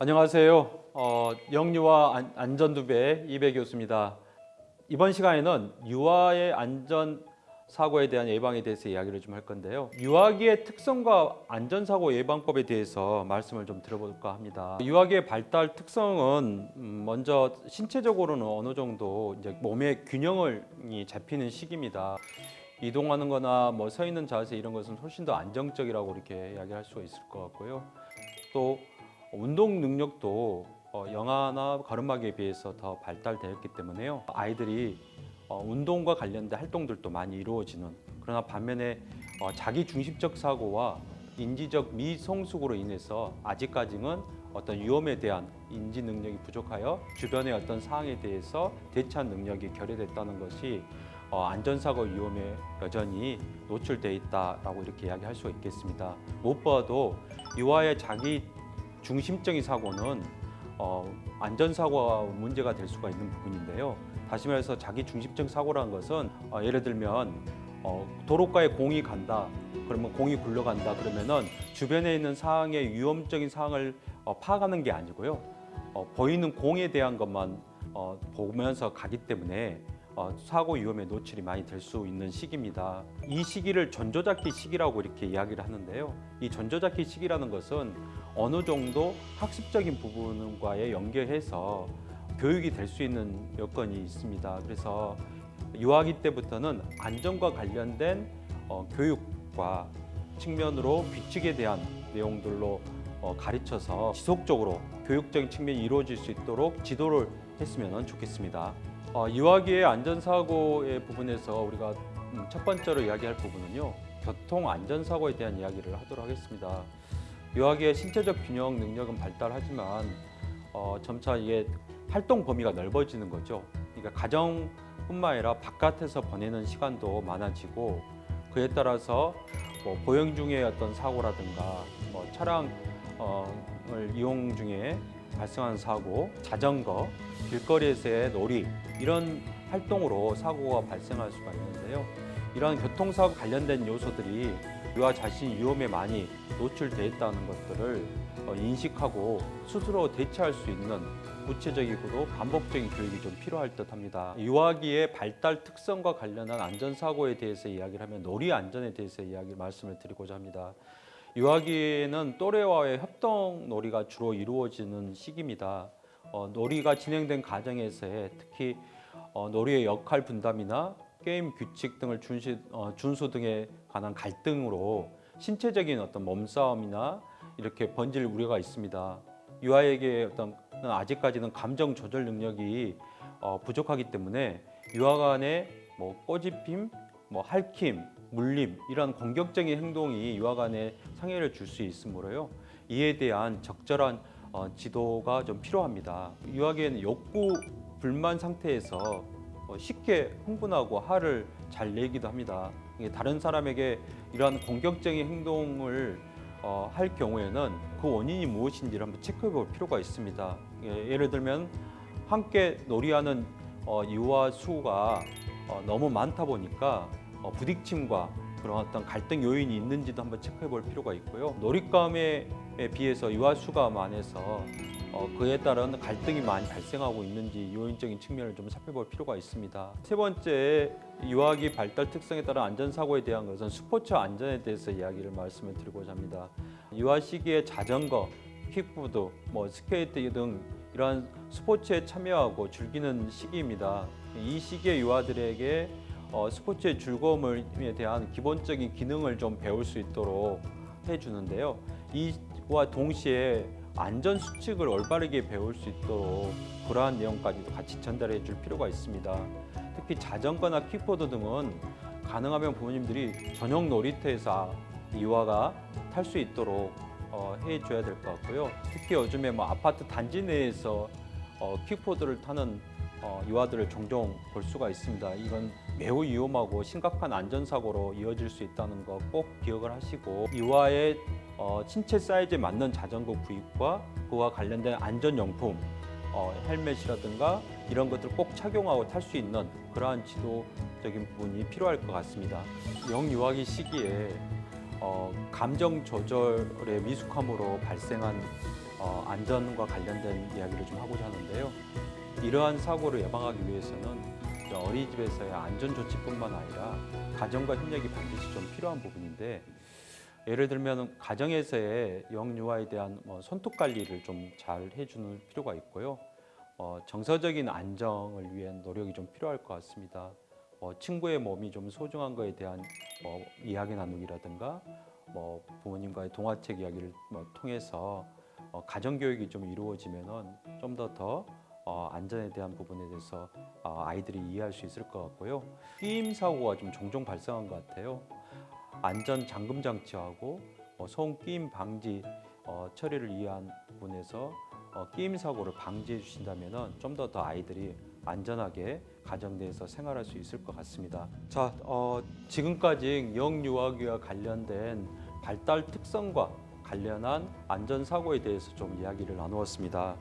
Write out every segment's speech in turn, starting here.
안녕하세요. 어, 영유아 안- 안전두배 이배 교수입니다. 이번 시간에는 유아의 안전 사고에 대한 예방에 대해서 이야기를 좀 할 건데요. 유아기의 특성과 안전사고 예방법에 대해서 말씀을 좀 들어볼까 합니다. 유아기의 발달 특성은 음, 먼저 신체적으로는 어느 정도 이제 몸의 균형을 이 잡히는 시기입니다. 이동하는 거나 뭐 서 있는 자세 이런 것은 훨씬 더 안정적이라고 이렇게 이야기할 수가 있을 것 같고요. 또 운동 능력도 어, 영아나 가름막이에 비해서 더 발달되었기 때문에요. 아이들이 어, 운동과 관련된 활동들도 많이 이루어지는 그러나 반면에 어, 자기 중심적 사고와 인지적 미성숙으로 인해서 아직까지는 어떤 위험에 대한 인지 능력이 부족하여 주변의 어떤 상황에 대해서 대처한 능력이 결여됐다는 것이 어, 안전사고 위험에 여전히 노출돼 있다라고 이렇게 이야기할 수가 있겠습니다. 무엇보다도 유아의 자기 중심적인 사고는 어, 안전사고가 문제가 될 수가 있는 부분인데요. 다시 말해서 자기 중심적 사고라는 것은 어, 예를 들면 어, 도로가에 공이 간다. 그러면 공이 굴러간다. 그러면은 주변에 있는 상황의 위험적인 상황을 어, 파악하는 게 아니고요. 어, 보이는 공에 대한 것만 어, 보면서 가기 때문에 어, 사고 위험에 노출이 많이 될 수 있는 시기입니다. 이 시기를 전조잡기 시기라고 이렇게 이야기를 하는데요. 이 전조잡기 시기라는 것은 어느 정도 학습적인 부분과의 연계해서 교육이 될 수 있는 여건이 있습니다. 그래서 유아기 때부터는 안전과 관련된 어, 교육과 측면으로 규칙에 대한 내용들로 어, 가르쳐서 지속적으로 교육적인 측면이 이루어질 수 있도록 지도를 했으면 좋겠습니다. 어, 유아기의 안전사고의 부분에서 우리가 음, 첫 번째로 이야기할 부분은요. 교통 안전사고에 대한 이야기를 하도록 하겠습니다. 유아기의 신체적 균형 능력은 발달하지만 어, 점차 이게 활동 범위가 넓어지는 거죠. 그러니까 가정뿐만 아니라 바깥에서 보내는 시간도 많아지고 그에 따라서 뭐 보행 중에 어떤 사고라든가 뭐 차량을 이용 중에 발생하는 사고, 자전거, 길거리에서의 놀이 이런 활동으로 사고가 발생할 수가 있는데요. 이러한 교통사고 관련된 요소들이 유아 자신이 위험에 많이 노출돼 있다는 것들을 어, 인식하고 스스로 대처할 수 있는 구체적이고도 반복적인 교육이 좀 필요할 듯 합니다. 유아기의 발달 특성과 관련한 안전사고에 대해서 이야기를 하면 놀이 안전에 대해서 이야기 말씀을 드리고자 합니다. 유아기에는 또래와의 협동 놀이가 주로 이루어지는 시기입니다. 어, 놀이가 진행된 과정에서의 특히 어, 놀이의 역할 분담이나 게임 규칙 등을 준시, 어, 준수 등에 관한 갈등으로 신체적인 어떤 몸싸움이나 이렇게 번질 우려가 있습니다. 유아에게 어떤 아직까지는 감정 조절 능력이 어, 부족하기 때문에 유아 간의 뭐 꼬집힘, 뭐 핥힘, 물림 이런 공격적인 행동이 유아 간에 상해를 줄 수 있으므로요. 이에 대한 적절한 어, 지도가 좀 필요합니다. 유아기에는 욕구 불만 상태에서 어, 쉽게 흥분하고 화를 잘 내기도 합니다. 다른 사람에게 이러한 공격적인 행동을 어, 할 경우에는 그 원인이 무엇인지를 한번 체크해 볼 필요가 있습니다. 예, 예를 들면 함께 놀이하는 어, 유아 수가 어, 너무 많다 보니까 어, 부딪힘과 그런 어떤 갈등 요인이 있는지도 한번 체크해 볼 필요가 있고요. 놀잇감에 비해서 유아 수가 많아서 어, 그에 따른 갈등이 많이 발생하고 있는지 요인적인 측면을 좀 살펴볼 필요가 있습니다. 세 번째, 유아기 발달 특성에 따른 안전사고에 대한 것은 스포츠 안전에 대해서 이야기를 말씀을 드리고자 합니다. 유아 시기에 자전거, 킥보드, 뭐 스케이트 등 이러한 스포츠에 참여하고 즐기는 시기입니다. 이 시기에 유아들에게 어, 스포츠의 즐거움에 대한 기본적인 기능을 좀 배울 수 있도록 해주는데요. 이와 동시에 안전 수칙을 올바르게 배울 수 있도록 그러한 내용까지도 같이 전달해 줄 필요가 있습니다. 특히 자전거나 킥보드 등은 가능하면 부모님들이 전용 놀이터에서 유아가 탈 수 있도록 어, 해줘야 될 것 같고요. 특히 요즘에 뭐 아파트 단지 내에서 어, 킥보드를 타는 어, 유아들을 종종 볼 수가 있습니다. 이건 매우 위험하고 심각한 안전사고로 이어질 수 있다는 거 꼭 기억을 하시고 유아의 어, 신체 사이즈에 맞는 자전거 구입과 그와 관련된 안전용품 어, 헬멧이라든가 이런 것들 꼭 착용하고 탈 수 있는 그러한 지도적인 부분이 필요할 것 같습니다. 영유아기 시기에 어, 감정 조절의 미숙함으로 발생한 어, 안전과 관련된 이야기를 좀 하고자 하는데요. 이러한 사고를 예방하기 위해서는 어린이집에서의 안전 조치뿐만 아니라 가정과 협력이 반드시 좀 필요한 부분인데 예를 들면 가정에서의 영유아에 대한 뭐 손톱 관리를 좀 잘 해주는 필요가 있고요. 어, 정서적인 안정을 위한 노력이 좀 필요할 것 같습니다. 어, 친구의 몸이 좀 소중한 거에 대한 뭐 이야기 나누기라든가 뭐 부모님과의 동화책 이야기를 뭐 통해서 어, 가정 교육이 좀 이루어지면은 좀더더 어, 안전에 대한 부분에 대해서 어, 아이들이 이해할 수 있을 것 같고요. 끼임 사고가 좀 종종 발생한 것 같아요. 안전 잠금 장치하고 어, 소음 끼임 방지 어, 처리를 위한 부분에서 어, 끼임 사고를 방지해 주신다면은 좀더 더 아이들이 안전하게 가정 내에서 생활할 수 있을 것 같습니다. 자, 어, 지금까지 영유아기와 관련된 발달 특성과 관련한 안전 사고에 대해서 좀 이야기를 나누었습니다.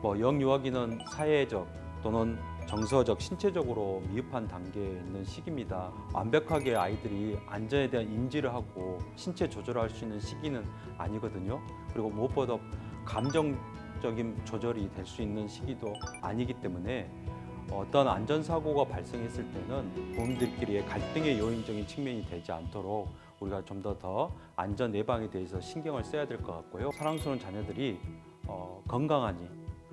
뭐 영유아기는 사회적 또는 정서적, 신체적으로 미흡한 단계에 있는 시기입니다. 완벽하게 아이들이 안전에 대한 인지를 하고 신체 조절할 수 있는 시기는 아니거든요. 그리고 무엇보다 감정적인 조절이 될 수 있는 시기도 아니기 때문에 어떤 안전사고가 발생했을 때는 부모님들끼리의 갈등의 요인적인 측면이 되지 않도록 우리가 좀 더더 안전 예방에 대해서 신경을 써야 될 것 같고요. 사랑스러운 자녀들이 어, 건강하니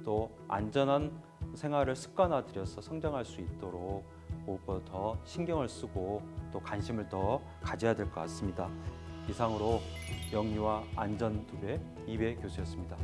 또 안전한 생활을 습관화 들여서 성장할 수 있도록 무엇보다 더 신경을 쓰고 또 관심을 더 가져야 될 것 같습니다. 이상으로 영유아 안전 두배 이배 교수였습니다.